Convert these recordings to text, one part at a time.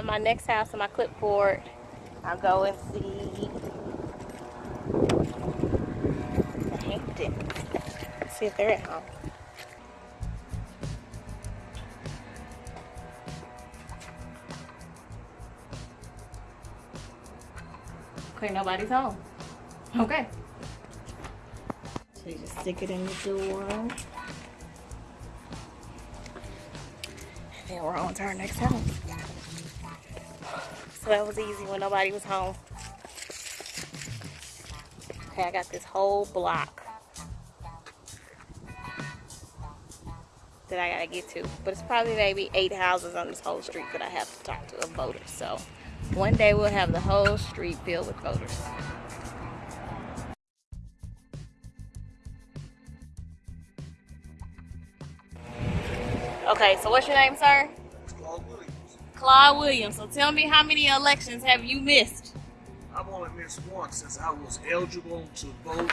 my next house on my clipboard. I'll go and see the Hamptons. See if they're at home. Okay, nobody's home. Okay. So you just stick it in the door. And then we're on to our next house. So that was easy when nobody was home. Okay, I got this whole block that I gotta get to. But it's probably maybe eight houses on this whole street that I have to talk to a voter. So one day we'll have the whole street filled with voters. Okay, so what's your name, sir? Claude Williams. So tell me how many elections have you missed? I've only missed one since I was eligible to vote.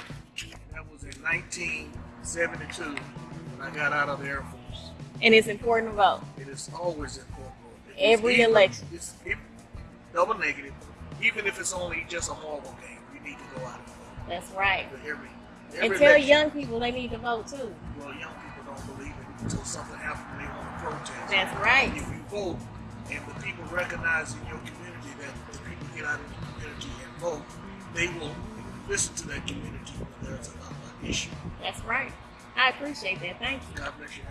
That was in 1972 when I got out of the Air Force. And it's important to vote. It is always important. It's Every even- election. It's if, double negative. Even if it's only just a marble game, you need to go out and vote. That's right. For every, And tell election. young people they need to vote too. Well, young people don't believe it until something happens and they want to protest. That's right. If you vote and the people recognize in your community that the people get out of the community and vote, they will listen to that community when there's an issue. That's right. I appreciate that. Thank you. God bless you.